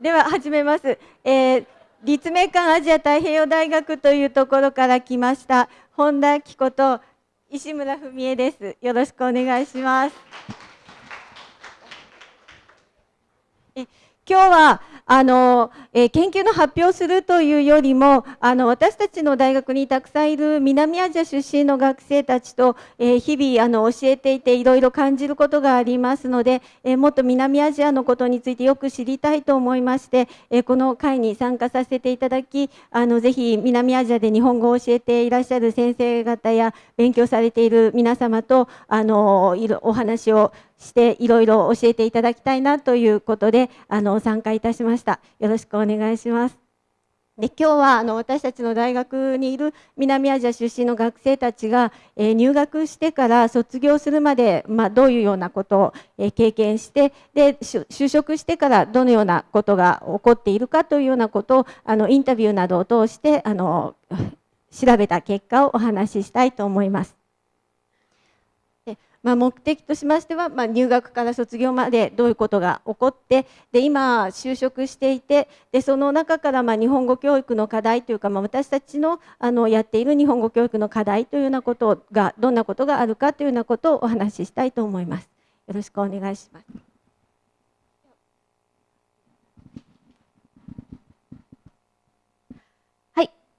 では始めます、えー、立命館アジア太平洋大学というところから来ました本田紀子と石村文恵です。よろしくお願いします。え今日はあの、えー、研究の発表をするというよりもあの私たちの大学にたくさんいる南アジア出身の学生たちと、えー、日々あの教えていていろいろ感じることがありますので、えー、もっと南アジアのことについてよく知りたいと思いまして、えこの会に参加させていただきあのぜひ南アジアで日本語を教えていらっしゃる先生方や勉強されている皆様とあのいろお話をしていろいろ教えていただきたいなということであの参加いたしました。したよろしくお願いしますで今日はあの私たちの大学にいる南アジア出身の学生たちが、えー、入学してから卒業するまで、まあ、どういうようなことを、えー、経験してで就職してからどのようなことが起こっているかというようなことをあのインタビューなどを通してあの調べた結果をお話ししたいと思います。まあ、目的としましては、まあ、入学から卒業までどういうことが起こってで今就職していてでその中からまあ日本語教育の課題というか、まあ、私たちのあのやっている日本語教育の課題というようなことがどんなことがあるかというようなことをお話ししたいと思います。よろしくお願いします。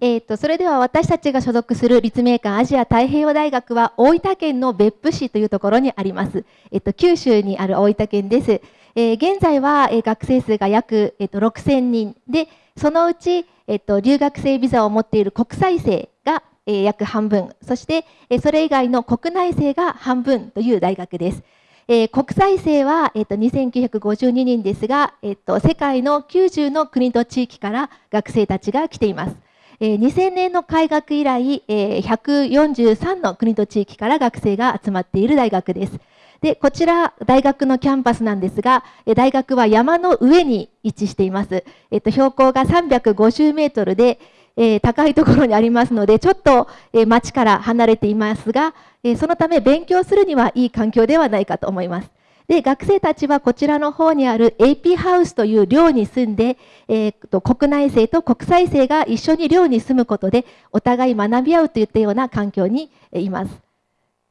えーと、それでは私たちが所属する立命館アジア太平洋大学は大分県の別府市というところにあります、えーと、九州にある大分県です、えー、現在は、え、学生数が約、えーと、6000人でそのうち、えー、と留学生ビザを持っている国際生が、えー、約半分。そして、えー、それ以外の国内生が半分という大学です。えー、国際生は、えーと、2952人ですが、えーと世界の90の国と地域から学生たちが来ています。え2000年の開学以来、え143の国と地域から学生が集まっている大学です。で、こちら、大学のキャンパスなんですが、大学は山の上に位置しています。えっと、標高が350メートルで、えー、高いところにありますので、ちょっと、えー、町から離れていますが、えー、そのため勉強するにはいい環境ではないかと思います。で学生たちはこちらの方にある AP ハウスという寮に住んで、えー、と国内生と国際生が一緒に寮に住むことでお互い学び合うといったような環境にいます。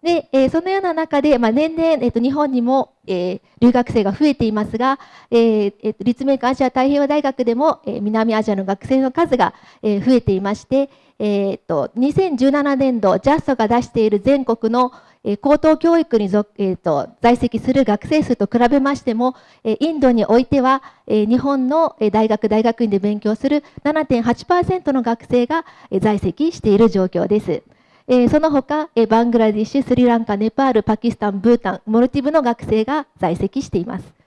で、えー、そのような中で、まあ、年々、えー、と日本にも、えー、留学生が増えていますが、えーえー、立命館アジア太平洋大学でも、えー、南アジアの学生の数が、えー、増えていまして、えーと、2017年度 JAST が出している全国の、え、高等教育に、えーと、在籍する学生数と比べましても、え、インドにおいては、え、日本の大学大学院で勉強する7.8%の学生が、え、在籍している状況です。え、その他、え、バングラディッシュ、スリランカ、ネパール、パキスタン、ブータン、モルティブの学生が在籍しています。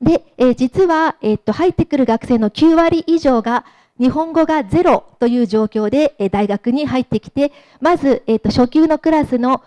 で、え、実は、え、っと入ってくる学生の9割以上が日本語がゼロという状況で、え大学に入ってきて、まず、えー、と初級のクラスの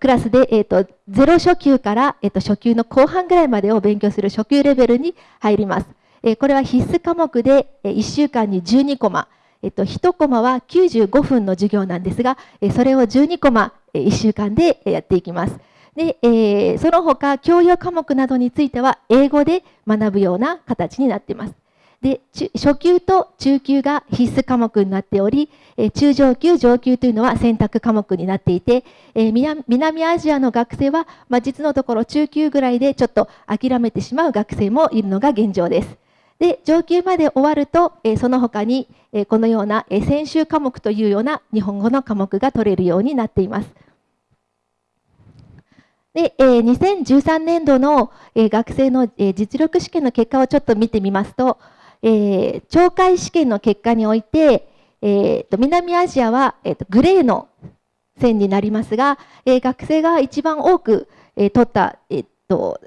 クラスで、えーと、ゼロ初級から、えーと、初級の後半ぐらいまでを勉強する初級レベルに入ります。え、これは必須科目で、え、1週間に12コマ、えーと、1コマは95分の授業なんですが、え、それを12コマ、え、1週間でやっていきます。で、えー、その他教養科目などについては英語で学ぶような形になっています。で初級と中級が必須科目になっており、え中上級、上級というのは選択科目になっていて、え南アジアの学生は、まあ、実のところ中級ぐらいでちょっと諦めてしまう学生もいるのが現状です。で上級まで終わると、えその他に、えこのような、え専修科目というような日本語の科目が取れるようになっています。で、え2013年度の、え学生の、え実力試験の結果をちょっと見てみますと、えー、懲戒試験の結果において、えーと、南アジアは、えーと、グレーの線になりますが、えー、学生が一番多く、えー、取った、えーと、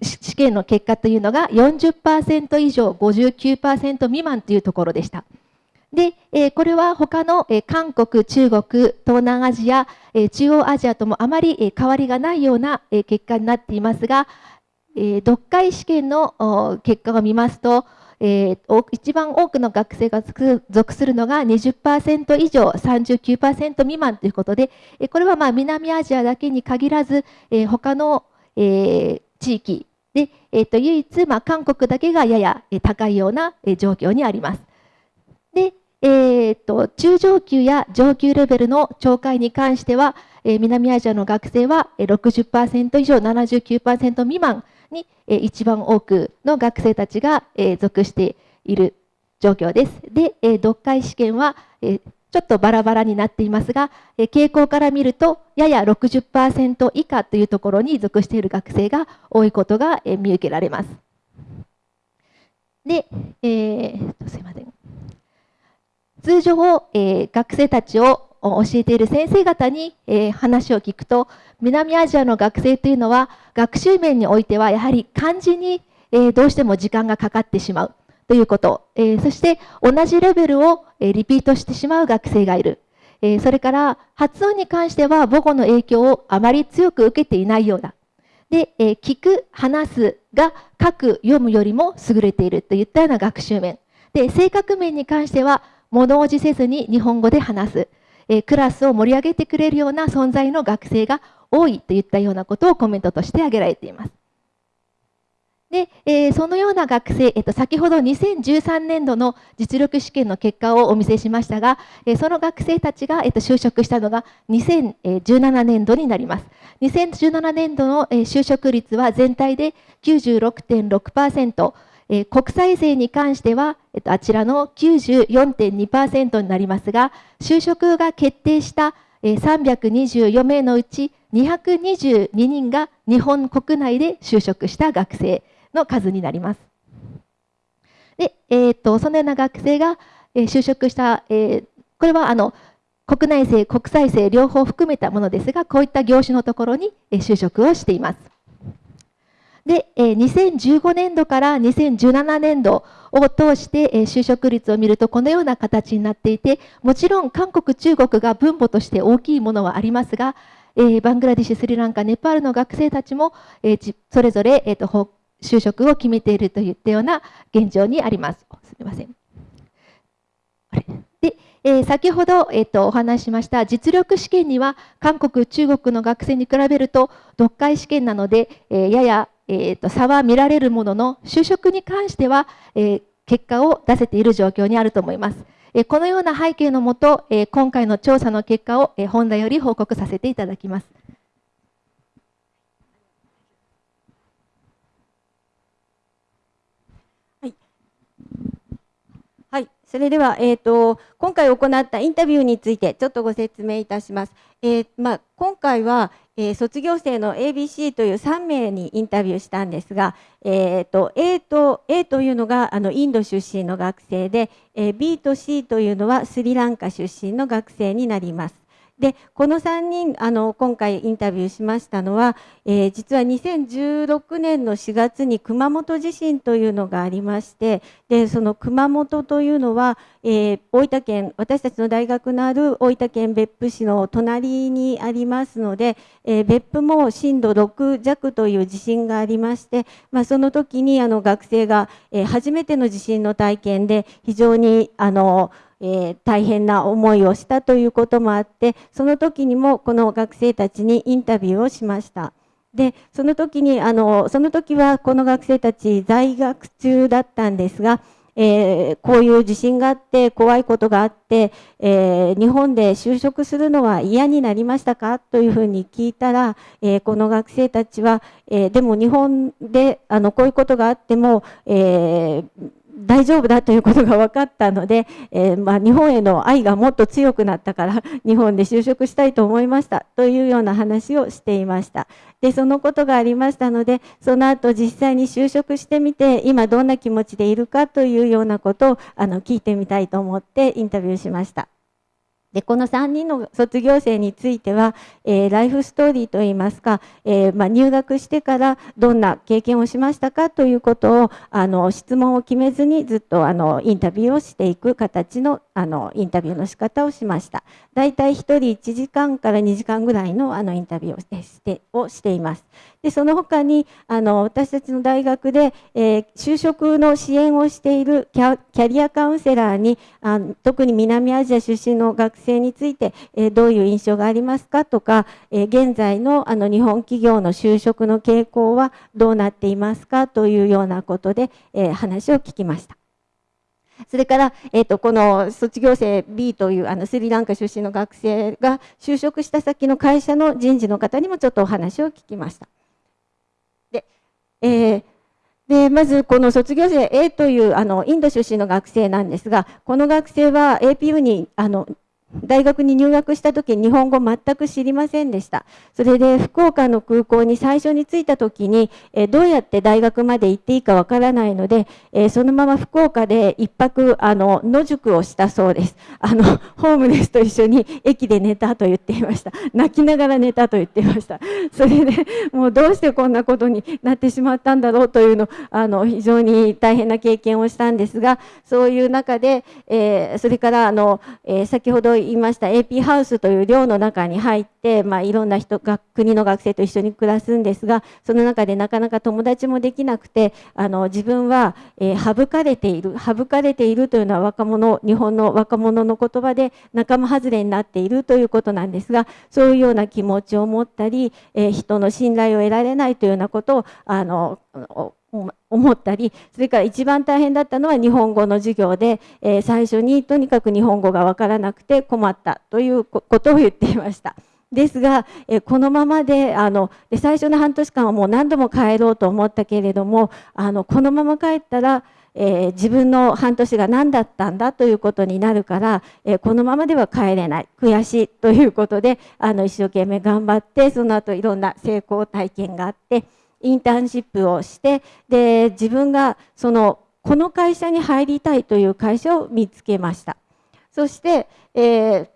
試験の結果というのが40%以上59%未満というところでした。で、えー、これは他の、えー、韓国、中国、東南アジア、えー、中央アジアともあまり、えー、変わりがないような、えー、結果になっていますが、えー、読解試験の結果を見ますと、えー、一番多くの学生が属するのが20%以上、39%未満ということで、これはまあ南アジアだけに限らず、えー、他の、えー、地域で、えー、と唯一、まあ、韓国だけがやや高いような状況にあります。で、えーと、中上級や上級レベルの懲戒に関しては、えー、南アジアの学生は60%以上、79%未満に、え、一番多くの学生たちが、え、属している状況です。で、え、読解試験は、え、ちょっとバラバラになっていますが、え、傾向から見ると、やや60%以下というところに属している学生が多いことが、え、見受けられます。で、えー、すいません。通常、えー、学生たちを教えている先生方に、えー、話を聞くと、南アジアの学生というのは、学習面においては、やはり漢字に、えー、どうしても時間がかかってしまうということ、えそして同じレベルを、えリピートしてしまう学生がいる。えそれから発音に関しては母語の影響をあまり強く受けていないようだ。で、え聞く、話すが書く、読むよりも優れているといったような学習面。で、性格面に関しては物おじせずに日本語で話す、え、クラスを盛り上げてくれるような存在の学生が多いといったようなことをコメントとして挙げられています。で、えー、そのような学生、えっと、先ほど2013年度の実力試験の結果をお見せしましたが、えー、その学生たちが、えっと、就職したのが2017年度になります。2017年度の、え、就職率は全体で96.6%、え国際税に関しては、えっと、あちらの94.2%になりますが、就職が決定した、え324名のうち222人が日本国内で就職した学生の数になります。で、えー、っとそのような学生が、え就職した、えー、これはあの国内生、国際生両方含めたものですが、こういった業種のところに就職をしています。で、2015年度から2017年度を通して就職率を見るとこのような形になっていて、もちろん韓国、中国が分母として大きいものはありますが、バングラデシュ、スリランカ、ネパールの学生たちもそれぞれえー、と就職を決めているといったような現状にあります。すみません。でえー、先ほど、えーと、お話ししました実力試験には韓国、中国の学生に比べると読解試験なので、えー、ややえーと、差は見られるものの就職に関しては、えー、結果を出せている状況にあると思います。えこのような背景のもと、え今回の調査の結果を、え本題より報告させていただきます。はい、それでは、えーと、今回行ったインタビューについてちょっとご説明いたします。えー、まあ、今回は、えー、卒業生の ABC という3名にインタビューしたんですが、えーと、A, と A というのがあのインド出身の学生で、えー、B と C というのはスリランカ出身の学生になります。でこの3人あの今回インタビューしましたのは、えー、実は2016年の4月に熊本地震というのがありましてでその熊本というのは、えー、大分県私たちの大学のある大分県別府市の隣にありますので、えー、別府も震度6弱という地震がありまして、まあ、その時にあの学生が、え初めての地震の体験で非常にあのえー、大変な思いをしたということもあってその時にもこの学生たちにインタビューをしました。でその時にあのその時はこの学生たち在学中だったんですが、えー、こういう地震があって怖いことがあって、えー、日本で就職するのは嫌になりましたか？というふうに聞いたら、えー、この学生たちは、えでも日本であのこういうことがあっても、えー大丈夫だということが分かったので、えー、まあ、日本への愛がもっと強くなったから 日本で就職したいと思いましたというような話をしていましたでそのことがありましたのでその後実際に就職してみて今どんな気持ちでいるかというようなことをあの聞いてみたいと思ってインタビューしました。でこの3人の卒業生については、えー、ライフストーリーといいますか、えー、まあ、入学してからどんな経験をしましたかということをあの質問を決めずにずっとあのインタビューをしていく形のあのインタビューの仕方をしました。だいたい1人1時間から2時間ぐらいのあのインタビューをしてをしています。でその他にあの私たちの大学で、えー、就職の支援をしているキャリアカウンセラーにあ特に南アジア出身の学生について、えー、どういう印象がありますかとか、えー、現在のあの日本企業の就職の傾向はどうなっていますかというようなことで、え話を聞きました。それから、えーと、この卒業生 B というあのスリランカ出身の学生が就職した先の会社の人事の方にもちょっとお話を聞きました。えーでまずこの卒業生 A というあのインド出身の学生なんですがこの学生は APU にあの大学に入学した時日本語全く知りませんでした。それで福岡の空港に最初に着いた時に、えどうやって大学まで行っていいかわからないので、えそのまま福岡で一泊あの野宿をしたそうです。あのホームレスと一緒に駅で寝たと言っていました。泣きながら寝たと言っていました。それでもうどうしてこんなことになってしまったんだろうというのあの非常に大変な経験をしたんですが、そういう中で、えそれからあの、え先ほどいました。AP ハウスという寮の中に入って、まあ、いろんな人が国の学生と一緒に暮らすんですがその中でなかなか友達もできなくてあの自分は、えー、省かれている省かれているというのは若者日本の若者の言葉で仲間外れになっているということなんですがそういうような気持ちを持ったり、えー、人の信頼を得られないというようなことをあの思ったりそれから一番大変だったのは日本語の授業で、えー、最初にとにかく日本語が分からなくて困ったということを言っていました。ですが、えこのままであので最初の半年間はもう何度も帰ろうと思ったけれどもあのこのまま帰ったら、えー、自分の半年が何だったんだということになるから、えー、このままでは帰れない悔しいということであの一生懸命頑張ってその後いろんな成功体験があって。インターンシップをしてで自分がそのこの会社に入りたいという会社を見つけました。そして、えー、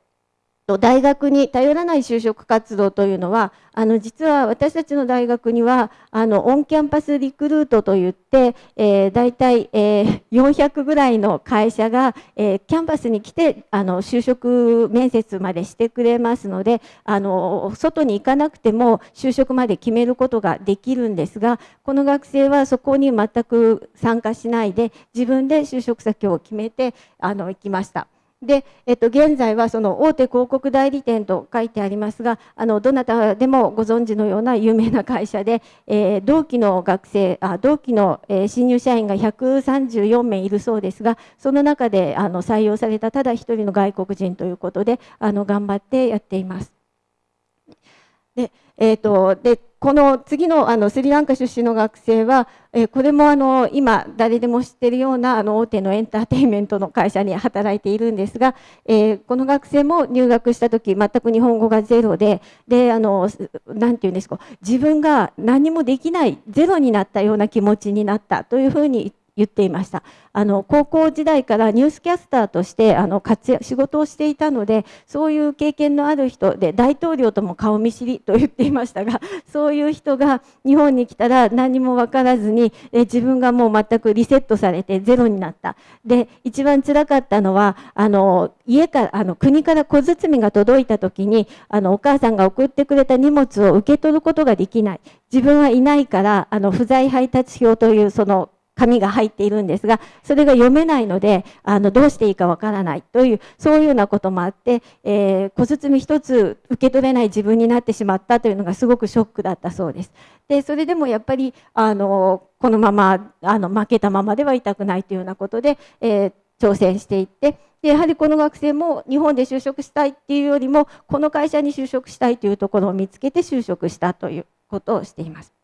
大学に頼らない就職活動というのはあの実は私たちの大学にはあのオンキャンパスリクルートといって、えー、大体、えー、400ぐらいの会社が、えー、キャンパスに来てあの就職面接までしてくれますのであの外に行かなくても就職まで決めることができるんですがこの学生はそこに全く参加しないで自分で就職先を決めてあの行きました。で、えっと、現在はその大手広告代理店と書いてありますがあのどなたでもご存知のような有名な会社で、えー、同期の学生あ同期の、えー、新入社員が134名いるそうですがその中であの採用されたただ一人の外国人ということであの頑張ってやっています。でえーと、でこの次のあのスリランカ出身の学生は、えー、これもあの今誰でも知ってるようなあの大手のエンターテインメントの会社に働いているんですが、えー、この学生も入学した時全く日本語がゼロでであのなて言うんですか自分が何もできないゼロになったような気持ちになったというふうに言って言っていました。あの高校時代からニュースキャスターとしてあの活躍仕事をしていたのでそういう経験のある人で大統領とも顔見知りと言っていましたが そういう人が日本に来たら何も分からずにえ自分がもう全くリセットされてゼロになった。で一番つらかったのはあの家からあの国から小包が届いた時にあのお母さんが送ってくれた荷物を受け取ることができない。自分はいないからあの不在配達表というその紙が入っているんですが、それが読めないので、あの、どうしていいかわからない。という、そういうようなこともあって、えー、小包一つ受け取れない自分になってしまった。というのがすごくショックだったそうです。で、それでもやっぱり、あの、このまま、あの、負けたままではいたくない。というようなことで、えー、挑戦していって、でやはりこの学生も日本で就職したい。っていうよりもこの会社に就職したい。というところを見つけて就職した。ということをしています。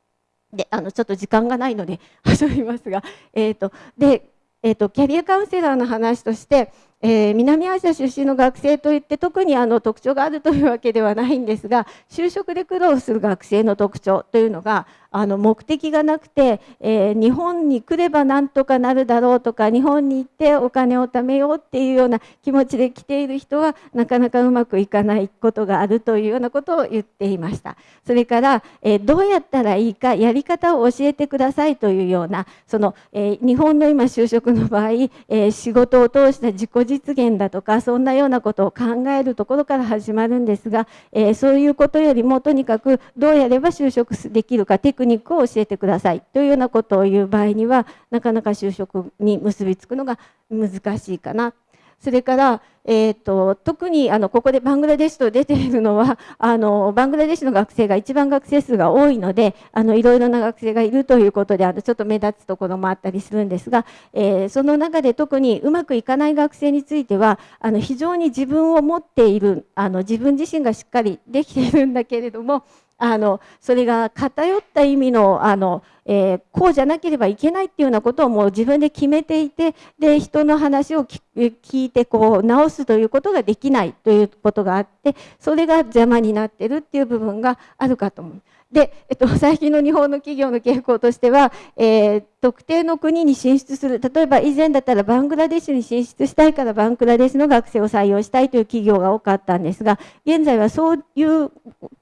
であのちょっと時間がないので 遊びますが、えーとでえーと、キャリアカウンセラーの話として、えー、南アジア出身の学生といって特にあの特徴があるというわけではないんですが就職で苦労する学生の特徴というのがあの目的がなくて、えー、日本に来ればなんとかなるだろうとか日本に行ってお金を貯めようっていうような気持ちで来ている人はなかなかうまくいかないことがあるというようなことを言っていました。それから、えー、どうやったらいいかやり方を教えてくださいというようなその、え、日本の今就職の場合、え仕事を通した自己実実現だとかそんなようなことを考えるところから始まるんですが、えー、そういうことよりもとにかくどうやれば就職できるかテクニックを教えてください。というようなことを言う場合にはなかなか就職に結びつくのが難しいかな。それから、えーと、特にあのここでバングラデシュと出ているのは あのバングラデシュの学生が一番学生数が多いのであのいろいろな学生がいるということであのちょっと目立つところもあったりするんですが、えー、その中で特にうまくいかない学生についてはあの非常に自分を持っているあの自分自身がしっかりできているんだけれどもあのそれが偏った意味のあの、えー、こうじゃなければいけないっていうようなことをもう自分で決めていてで人の話を聞いてこう直すということができないということがあってそれが邪魔になってるっていう部分があるかと思う。で、えっと、最近の日本の企業の傾向としては、えー、特定の国に進出する。例えば以前だったらバングラデシュに進出したいからバングラデシュの学生を採用したいという企業が多かったんですが現在はそういう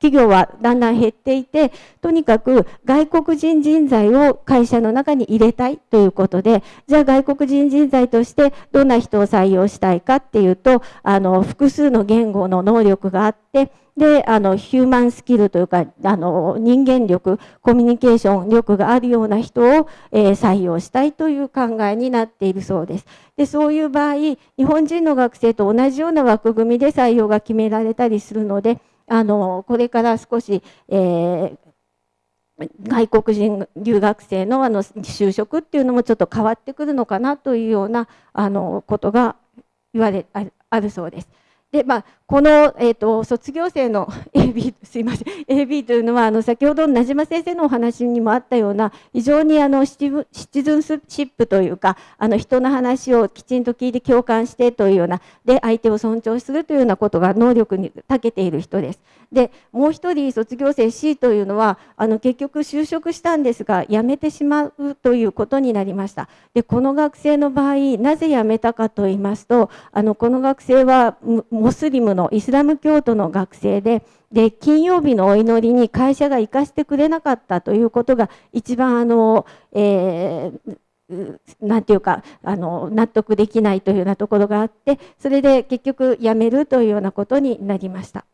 企業はだんだん減っていてとにかく外国人人材を会社の中に入れたいということでじゃあ外国人人材としてどんな人を採用したいかっていうとあの複数の言語の能力があってであのヒューマンスキルというかあの人間力コミュニケーション力があるような人を、えー、採用したいという考えになっているそうです。でそういう場合日本人の学生と同じような枠組みで採用が決められたりするのであのこれから少し、えー、外国人留学生のあの就職っていうのもちょっと変わってくるのかなというようなあのことが言われあるそうです。でまあ、この、えーと、卒業生の AB すいません AB というのはあの先ほど名島先生のお話にもあったような非常にあのシチズンシップというかあの人の話をきちんと聞いて共感してというようなで相手を尊重するというようなことが能力に長けている人です。でもう一人卒業生 C というのはあの結局就職したんですが辞めてしまうということになりました。でこの学生の場合なぜ辞めたかと言いますとあのこの学生はモスリムのイスラム教徒の学生でで金曜日のお祈りに会社が行かせてくれなかったということが一番あの、えー、なんていうかあの納得できないというようなところがあってそれで結局辞めるというようなことになりました。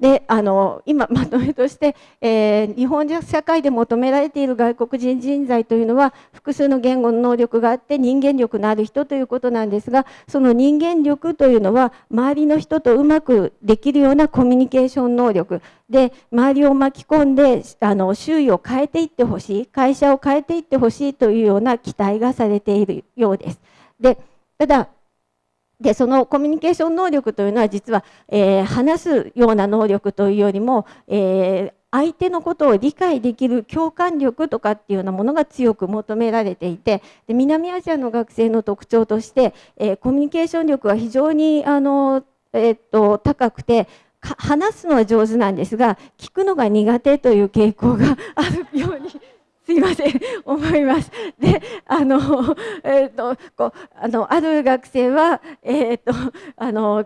であの今まとめとして、えー、日本社会で求められている外国人人材というのは複数の言語の能力があって人間力のある人ということなんですがその人間力というのは周りの人とうまくできるようなコミュニケーション能力で周りを巻き込んであの周囲を変えていってほしい会社を変えていってほしいというような期待がされているようです。でただでそのコミュニケーション能力というのは実は、えー、話すような能力というよりも、えー、相手のことを理解できる共感力とかっていうようなものが強く求められていてで南アジアの学生の特徴として、えー、コミュニケーション力は非常にあの、えー、っと高くて話すのは上手なんですが聞くのが苦手という傾向があるようにすいません思います。であの、えーと、こうあのある学生は、えーとあの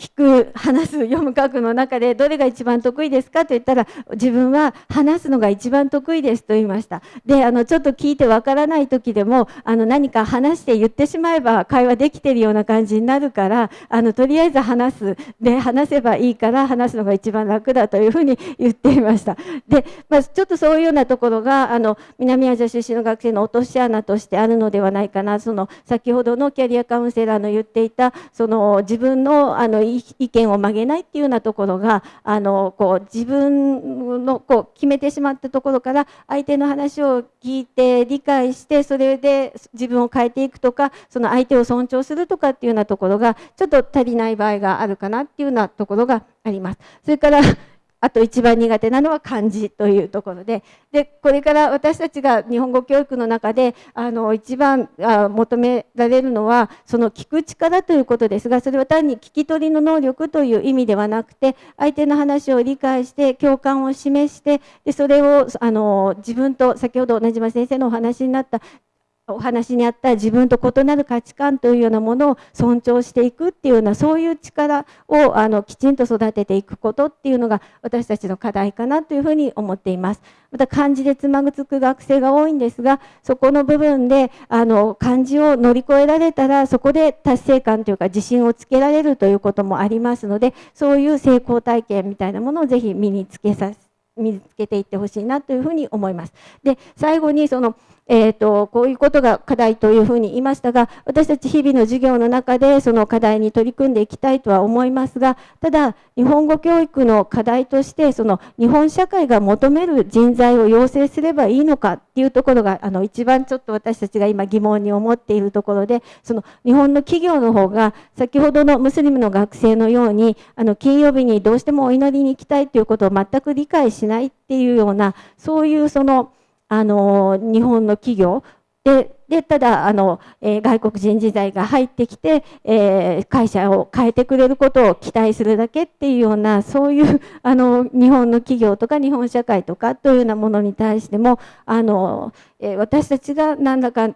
聞く話す読む書くの中でどれが一番得意ですかと言ったら自分は話すのが一番得意ですと言いました。であのちょっと聞いてわからない時でもあの何か話して言ってしまえば会話できてるような感じになるからあのとりあえず話す。で話せばいいから話すのが一番楽だというふうに言っていました。で、まあ、ちょっとそういうようなところがあの南アジア出身の学生の落とし穴としてあるのではないかな。その先ほどのキャリアカウンセラーの言っていたその自分のあの意見を曲げないっていうようなところがあのこう自分のこう決めてしまったところから相手の話を聞いて理解してそれで自分を変えていくとかその相手を尊重するとかっていうようなところがちょっと足りない場合があるかなっていうようなところがあります。それからあと一番苦手なのは漢字というところで。でこれから私たちが日本語教育の中であの一番あ求められるのはその聞く力ということですがそれは単に聞き取りの能力という意味ではなくて相手の話を理解して共感を示してでそれをあの自分と先ほど同じ島先生のお話になったお話にあった自分と異なる価値観というようなものを尊重していくっていうようなそういう力をあのきちんと育てていくことっていうのが私たちの課題かなというふうに思っています。また漢字でつまぐつく学生が多いんですがそこの部分であの漢字を乗り越えられたらそこで達成感というか自信をつけられるということもありますのでそういう成功体験みたいなものをぜひ身につけさせ身につけていってほしいなというふうに思います。で最後にそのえーと、こういうことが課題というふうに言いましたが私たち日々の授業の中でその課題に取り組んでいきたいとは思いますがただ日本語教育の課題としてその日本社会が求める人材を養成すればいいのかっていうところがあの一番ちょっと私たちが今疑問に思っているところでその日本の企業の方が先ほどのムスリムの学生のようにあの金曜日にどうしてもお祈りに行きたいということを全く理解しないっていうようなそういうそのあの日本の企業ででただあの、えー、外国人時代が入ってきて、えー、会社を変えてくれることを期待するだけっていうようなそういうあの日本の企業とか日本社会とかというようなものに対してもあのえ私たちが何らか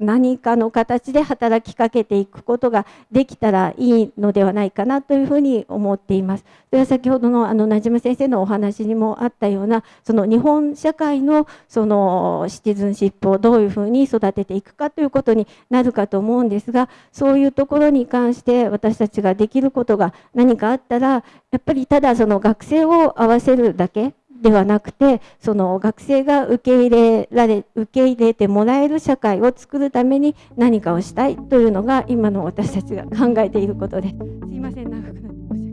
何かの形で働きかけていくことができたらいいのではないかなというふうに思っています。それは先ほどのあの名島先生のお話にもあったようなその日本社会のそのシティズンシップをどういうふうに育てていくかということになるかと思うんですがそういうところに関して私たちができることが何かあったらやっぱりただその学生を合わせるだけではなくてその学生が受け入れられ受け入れてもらえる社会を作るために何かをしたいというのが今の私たちが考えていることです。すいません長くなっ